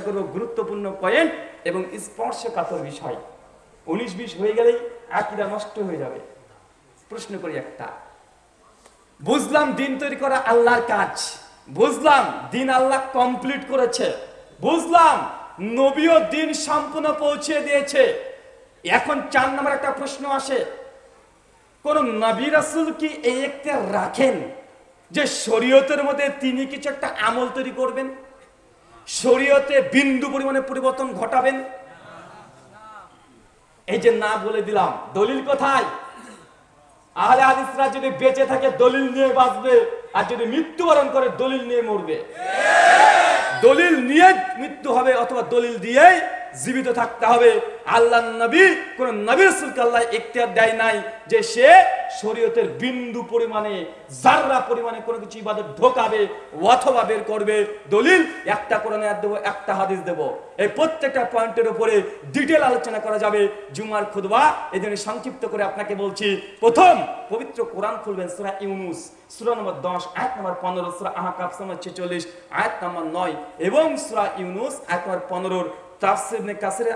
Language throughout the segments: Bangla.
করব গুরুত্বপূর্ণ পয়েন্ট এবং স্পর্শকাতর বিষয়। উনিশ বিশ হয়ে গেলেই আকিদা নষ্ট হয়ে যাবে। প্রশ্ন করি একটা। বুঝলাম দিন তৈরি করা আল্লাহর কাজ। বুঝলাম দিন আল্লাহ কমপ্লিট করেছে। বুঝলাম নবীও দিন সম্পূর্ণ পৌঁছে দিয়েছে। এখন চার নম্বর একটা প্রশ্ন আসে। কোন নবী রাসুল কি এই একটা রাখেন যে শরীয়তের মধ্যে তিনি কিছু একটা আমল তৈরি করবেন? শরীয়তে বিন্দু পরিমাণে পরিবর্তন ঘটাবেন? এই যে না বলে দিলাম, দলিল কোথায়? আহলে হাদিসরা যদি বেঁচে থাকে, দলিল নিয়ে বাঁচবে, আর যদি মৃত্যুবরণ করে, দলিল নিয়ে মরবে। দলিল নিয়ে মৃত্যু হবে, অথবা দলিল দিয়েই জীবিত থাকতে হবে। আল্লাহ নবী, কোন নবী রাসূলকে আল্লাহ ইখতিয়ার দেয় নাই যে সে শরীয়তের বিন্দু পরিমাণে জাররা পরিমাণে কোনো কিছু ইবাদত ঢোকাবে অথবা বের করবে, দলিল একটা কোরআন আয়াত দেবো, একটা হাদিস দেব। এই প্রত্যেকটা পয়েন্টের উপরে ডিটেল আলোচনা করা যাবে জুমার খুদবা এই জন্য সংক্ষিপ্ত করে আপনাকে বলছি, প্রথম পবিত্র কোরআন খুলবেন সূরা ইউনুস, সূরা নম্বর 10 আয়াত নম্বর 15 সূরা আহকাফ নম্বর 46 আয়াত নম্বর নয় এবং সূরা ইউনুস, আয়াত নম্বর 15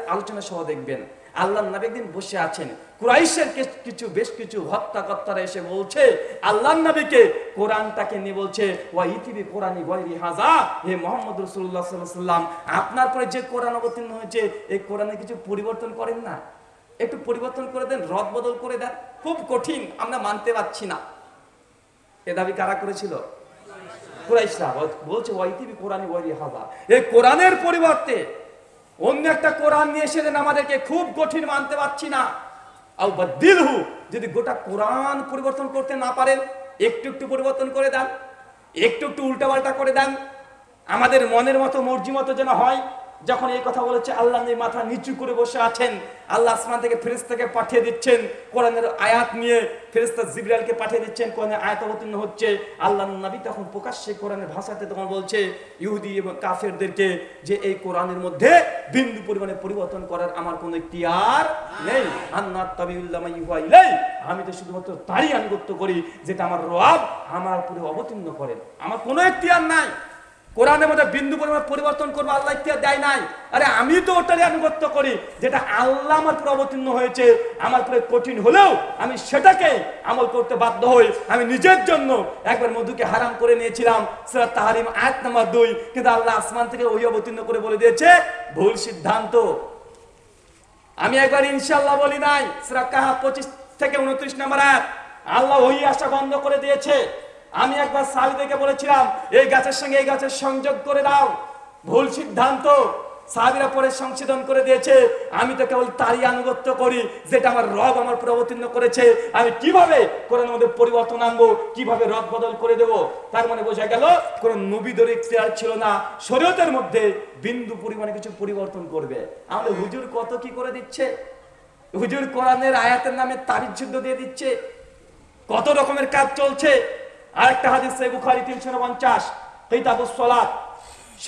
আলোচনা সহ দেখবেন। আল্লাহ নবী একদিন বসে আছেন। কুরাইশের কিছু বেশ কিছু হত্যাকর্তারা এসে বলছে আল্লাহ নবীকে কোরআনটাকে নিয়ে বলছে, ওয়া ইতিবি কোরআনি হাজা হে মোহাম্মদ আলাইহি সাল্লাম আপনার পরে যে কোরআন অবতীর্ণ হয়েছে, এই কোরআনে কিছু পরিবর্তন করেন না? একটু পরিবর্তন করে দেন, রদ বদল করে দেন। খুব কঠিন, আমরা মানতে পারছি না। এ দাবি কারা করেছিল? কুরাইশরা। বল- বলছে ওয়াইতিবি কোরআনি ওয়াইরি হাজা এই কোরআনের পরিবর্তে অন্য একটা কোরআন নিয়ে এসে আমাদেরকে খুব কঠিন মানতে পারছি না। দিলহু যদি গোটা কোরআন পরিবর্তন করতে না পারেন, একটু একটু পরিবর্তন করে দেন, একটু একটু উল্টাপাল্টা করে দেন, আমাদের মনের মতো, মর্জি মতো যেন হয় যখন এই কথা বলেছে, আল্লাহ মাথা নিচু করে বসে আছেন। আল্লাহ আসমান থেকে ফেরেশতাকে পাঠিয়ে দিচ্ছেন। কোরআনের আয়াত নিয়ে ফেরেশতা জিবরাইলকে পাঠিয়ে দিচ্ছেন। কোরআনের আয়াত অবতীর্ণ হচ্ছে। আল্লাহ নবী তখন প্রকাশ্যে কোরআনের ভাষাতে তখন বলছে, ইহুদি এবং কাফেরদেরকে যে এই কোরআনের মধ্যে বিন্দু পরিমাণে পরিবর্তন করার আমার কোনো ইখতিয়ার নেই। আন্নাত তাবিউল্লাহ আমি তো শুধুমাত্র তারই আনুগত্য করি, যেটা আমার রব আমার উপরে অবতীর্ণ করেন। আমার কোনো ইখতিয়ার নাই। কোরআনের মধ্যে বিন্দু পরিমাণ পরিবর্তন করব, আল্লাহ ইখতিয়ার দেয় নাই। আরে আমি তো ওটারই আনুগত্য করি, যেটা আল্লাহ আমার পুরো অবতীর্ণ হয়েছে, আমার পুরো কঠিন হলেও আমি সেটাকে আমল করতে বাধ্য হই। আমি নিজের জন্য একবার মধুকে হারাম করে নিয়েছিলাম সেটা তাহারিম আয়াত নাম্বার দুই, কিন্তু আল্লাহ আসমান থেকে ওই অবতীর্ণ করে বলে দিয়েছে, ভুল সিদ্ধান্ত। আমি একবার ইনশাল্লাহ বলি নাই সেটা কাহা পঁচিশ থেকে উনত্রিশ নাম্বার আয়াত, আল্লাহ ওই আশা বন্ধ করে দিয়েছে। আমি একবার সাহাবিদেরকে বলেছিলাম, এই গাছের সঙ্গে এই গাছের সংযোগ করে দাও। ভুল সিদ্ধান্ত সাহাবিরা পরে সংশোধন করে দিয়েছে। আমি তো কেবল তারই আনুগত্য করি, যেটা আমার রব আমার উপর অবতীর্ণ করেছে। আমি কীভাবে কোরআনের মধ্যে পরিবর্তন আনব? কীভাবে রদ বদল করে দেব? তার মানে বোঝা গেল কোন নবীদের ইখতিয়ার ছিল না। শরীয়তের মধ্যে বিন্দু পরিমাণে কিছু পরিবর্তন করবে। আমাদের হুজুর কত কি করে দিচ্ছে? হুজুর কোরআনের আয়াতের নামে তারিখ যুদ্ধ দিয়ে দিচ্ছে। কত রকমের কাজ চলছে? আরেকটা হাদিস সহিহ বুখারী 350 কিতাবুস সালাত।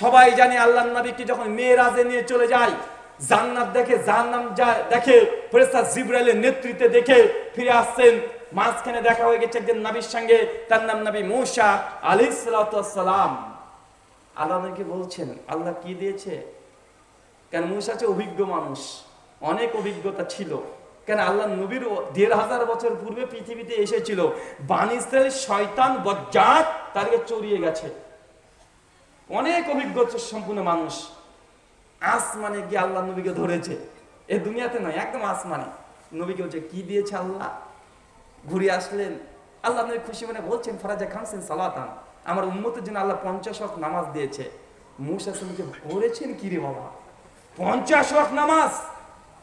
সবাই জানে আল্লাহর নবীকে যখন মেয়েরাজে নিয়ে চলে যায়, জান্নাত দেখে, জাহান্নাম যায়, দেখে, ফেরেশতা জিবরাইলের নেতৃত্বে দেখে ফিরে আসছেন। মাঝখানে দেখা হয়ে গেছে একজন নবীর সঙ্গে, তার নাম নবী মূসা সালাতু সালাম। আল্লাহ নবীকে বলছেন, আল্লাহ কি দিয়েছে? কেন মুসা হচ্ছে অভিজ্ঞ মানুষ, অনেক অভিজ্ঞতা ছিল। কেন আল্লাহ নবীর দেড় হাজার বছর পূর্বে পৃথিবীতে এসেছিল। বানিসের শয়তান বজ্জাত তাদেরকে চড়িয়ে গেছে। অনেক অভিজ্ঞতা সম্পূর্ণ মানুষ। আসমানে গিয়ে আল্লাহ নবীকে ধরেছে। এ দুনিয়াতে নয়, একদম আসমানে। নবীকে বলছে, কি দিয়েছে আল্লাহ? ঘুরে আসলেন। আল্লাহ নবী খুশি মনে বলছেন, ফরাজা খানসেন সালাতান। আমার উম্মতের জন্য আল্লাহ পঞ্চাশ ওয়াক্ত নামাজ দিয়েছে। মুসা শুনকে করেছেন কি রে বাবা? পঞ্চাশ ওয়াক্ত নামাজ?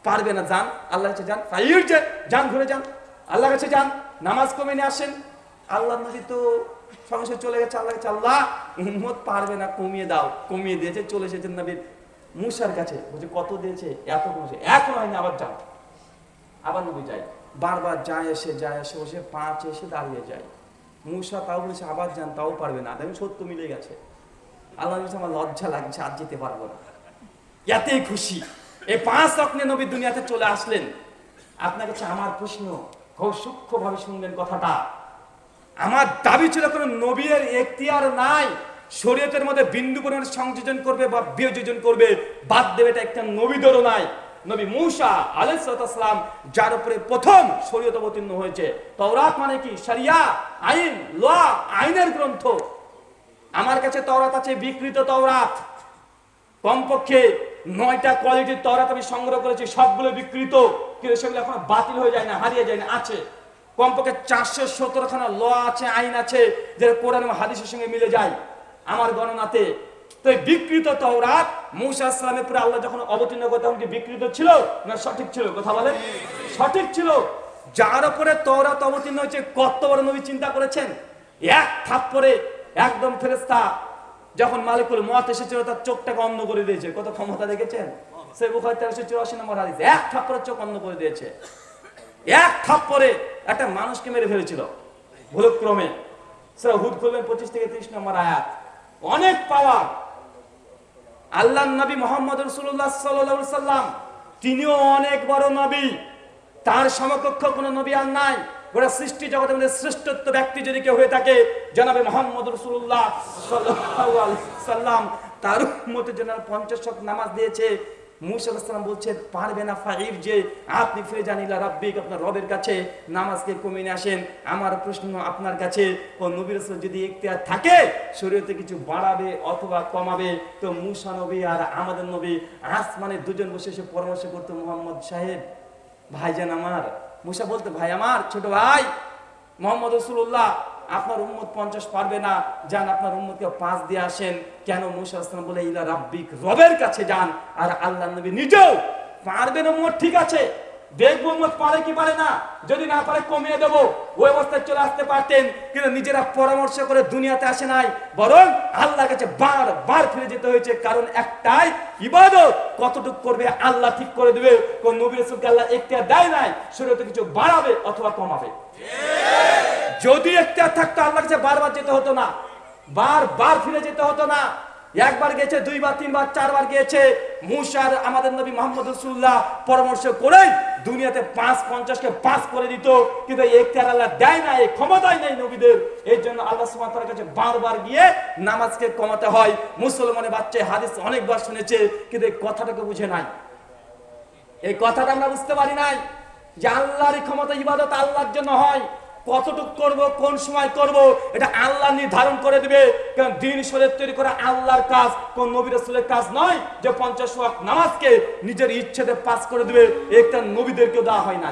পারবে না যান আল্লাহ কাছে যান, ফাইর যে, যান, ঘুরে যান। আল্লাহ কাছে যান, নামাজ কমে নিয়ে আসেন। আল্লাহ নদী তো সঙ্গে চলে গেছে আল্লাহ কাছে আল্লাহ উম্মত পারবে না, কমিয়ে দাও, কমিয়ে দিয়েছে, চলে এসেছেন নবীর মুসার কাছে। বলছে, কত দিয়েছে? এত কমেছে। এখন হয়নি, আবার যাও। আবার নবী যাই বারবার যায় এসে যায় এসে, বসে, পাঁচ এসে দাঁড়িয়ে যায়। মুসা তাও বলেছে, আবার যান, তাও পারবে না। দেখুন, সত্য মিলে গেছে। আল্লাহ আমার লজ্জা লাগছে, আর যেতে পারব না। এতেই খুশি। এই পাঁচ রকমের নবী দুনিয়াতে চলে আসলেন। আপনার কাছে আমার প্রশ্ন, খুব সূক্ষ্মভাবে শুনলেন কথাটা। আমার দাবি ছিল কোনো নবীর এখতিয়ার নাই, শরীয়তের মধ্যে বিন্দু পরিমাণ সংযোজন করবে বা বিয়োজন করবে, বাদ দেবে এটা একটা নবীদেরও নাই। নবী মূসা আলাইসালাম যার উপরে প্রথম শরীয়ত অবতীর্ণ হয়েছে। তওরাত মানে কি? সারিয়া আইন, ল, আইনের গ্রন্থ। আমার কাছে তওরাত আছে বিকৃত তওরাত। কমপক্ষে নয়টা কোয়ালিটির তরাত আমি সংগ্রহ করেছি, সবগুলো বিকৃত কিন্তু সেগুলো এখন বাতিল হয়ে যায় না, হারিয়ে যায় না, আছে। কমপক্ষে চারশো সতেরোখানা ল আছে, আইন আছে, যেটা কোরআন এবং হাদিসের সঙ্গে মিলে যায়। আমার গণনাতে। তো বিকৃত তওরাত, মৌসা পরে আল্লাহ যখন অবতীর্ণ করে, তখন কি বিকৃত ছিল? না সঠিক ছিল? কথা বলে সঠিক ছিল। যার উপরে তওরাত অবতীর্ণ হয়েছে, কত বড় নবী চিন্তা করেছেন? এক থাপ থাপ্পরে একদম ফেরেস্তা যখন মালিকুল মত এসেছিল, তার চোখটাকে অন্ধ করে দিয়েছে। কত ক্ষমতা দেখেছেন? সে বুখারি নম্বর হাদিস। এক চোখ অন্ধ করে দিয়েছে। এক একটা মানুষকে মেরে ফেলেছিল, ভুলক্রমে। সেটা পঁচিশ থেকে ত্রিশ নম্বর আয়াত। অনেক পাওয়ার। আল্লাহ নবী মোহাম্মদ রসুল্লাহ সাল্লাম তিনিও অনেক বড় নবী। তার সমকক্ষ কোন নবী আর নাই। গোটা সৃষ্টি জগতের মধ্যে শ্রেষ্ঠত্ব ব্যক্তি যদি কেউ হয়ে থাকে, জানাবে মোহাম্মদ রসুল্লাহ সাল্লাম। তার মতো যেন পঞ্চাশ ওয়াক্ত নামাজ দিয়েছে মুসাল্লাম পারবে না যে আপনি ফিরে রাব্বিক আপনার রবের কাছে, নামাজকে কমিয়ে আসেন। আমার প্রশ্ন আপনার কাছে ও নবী রসুল যদি এখতিয়ার থাকে, শরীয়তে কিছু বাড়াবে অথবা কমাবে? তো মুসা নবী আর আমাদের নবী আসমানে দুজন বসে এসে পরামর্শ করতো, মোহাম্মদ সাহেব, ভাইজান আমার মুসা বলতে, ভাই আমার ছোট ভাই, মোহাম্মদ রসুল্লাহ আপনার উম্মত পঞ্চাশ পারবে না। যান, আপনার উম্মতকে পাঁচ দিয়ে আসেন। কেন মুসা বলে, ইলা রাব্বিক রবের কাছে যান। আর আল্লাহ নবী নিজেও, পারবেন উম্মত, ঠিক আছে। দেখব, উম্মত পারে কি পারে না। যদি না পারে, কমিয়ে দেবো। ওই অবস্থায় চলে আসতে পারতেন, কিন্তু নিজেরা পরামর্শ করে দুনিয়াতে আসে নাই। বরং আল্লাহর কাছে বার বার ফিরে যেতে হয়েছে। কারণ একটাই ইবাদত, কতটুক করবে আল্লাহ ঠিক করে দেবে। কোন নবী রাসূলকে আল্লাহ এখতিয়ার দেয় নাই, শরীয়তে কিছু বাড়াবে অথবা কমাবে। যদি একটা থাকতো, আল্লাহর কাছে বারবার যেতে হতো না। বারবার ফিরে যেতে হতো না। একবার গেছে, দুইবার, তিনবার, চারবার গিয়েছে। মুসার, আমাদের নবী মোহাম্মদ রসুল্লাহ পরামর্শ করে দুনিয়াতে পাঁচ পঞ্চাশকে পাস করে দিত, কিন্তু এখতিয়ার আল্লাহ দেয় না এই ক্ষমতাই নেই নবীদের। এই জন্য আল্লাহ সুমাতার কাছে বারবার গিয়ে নামাজকে কমাতে হয়। মুসলমানের বাচ্চা হাদিস অনেকবার শুনেছে, কিন্তু এই কথাটাকে বুঝে নাই। এই কথাটা আমরা বুঝতে পারি নাই যে আল্লাহর ক্ষমতা ইবাদত আল্লাহর জন্য হয়। কতটুক করব, কোন সময় করব, এটা আল্লাহ নির্ধারণ করে দিবে। কারণ দিন শরীর তৈরি করা আল্লাহর কাজ, কোন নবী রাসূলের কাজ নয় যে পঞ্চাশ নামাজকে নিজের ইচ্ছেতে পাস করে দিবে, একটা নবীদেরকে দেওয়া হয় না।